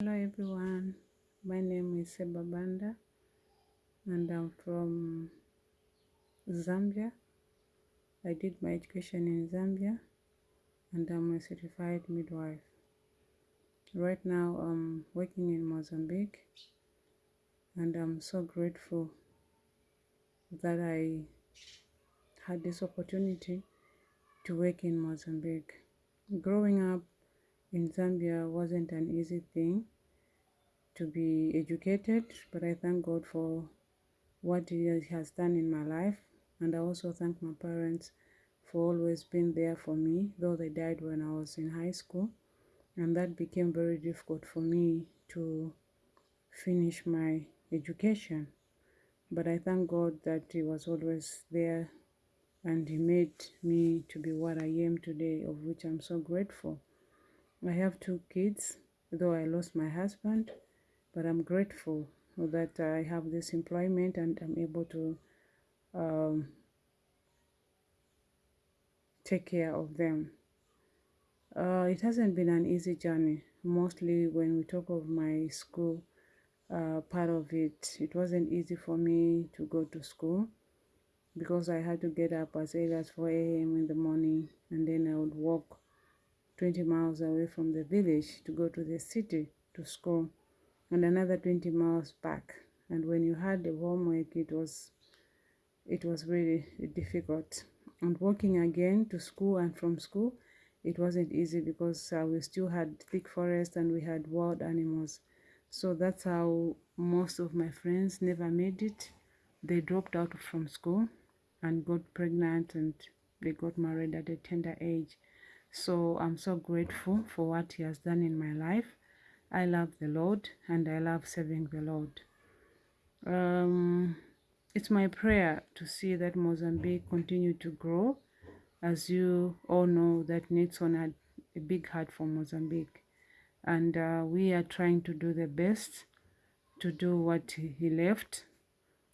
Hello everyone, my name is Seba Banda and I'm from Zambia. I did my education in Zambia and I'm a certified midwife. Right now I'm working in Mozambique and I'm so grateful that I had this opportunity to work in Mozambique. Growing up in Zambia wasn't an easy thing to be educated, but I thank God for what He has done in my life. And I also thank my parents for always being there for me, though they died when I was in high school. And that became very difficult for me to finish my education. But I thank God that He was always there and He made me to be what I am today, of which I'm so grateful. I have two kids, though I lost my husband, but I'm grateful that I have this employment and I'm able to um, take care of them. Uh, it hasn't been an easy journey. Mostly when we talk of my school uh, part of it, it wasn't easy for me to go to school because I had to get up as early as 4 a.m. in the morning and then I would walk 20 miles away from the village to go to the city to school and another 20 miles back. And when you had the homework it was it was really difficult. And walking again to school and from school it wasn't easy because uh, we still had thick forest and we had wild animals. So that's how most of my friends never made it. They dropped out from school and got pregnant and they got married at a tender age so I'm so grateful for what He has done in my life. I love the Lord and I love serving the Lord. Um, it's my prayer to see that Mozambique continue to grow. As you all know, that Nixon had a big heart for Mozambique. And uh, we are trying to do the best to do what he left.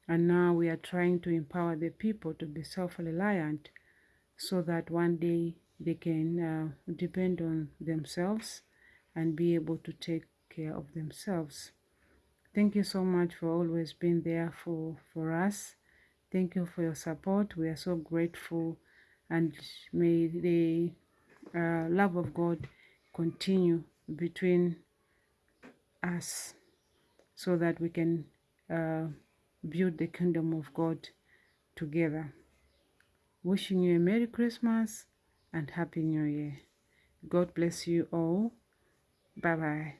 And now we are trying to empower the people to be self-reliant so that one day they can uh, depend on themselves and be able to take care of themselves. Thank you so much for always being there for, for us. Thank you for your support. We are so grateful and may the uh, love of God continue between us so that we can uh, build the kingdom of God together. Wishing you a Merry Christmas and Happy New Year. God bless you all. Bye bye.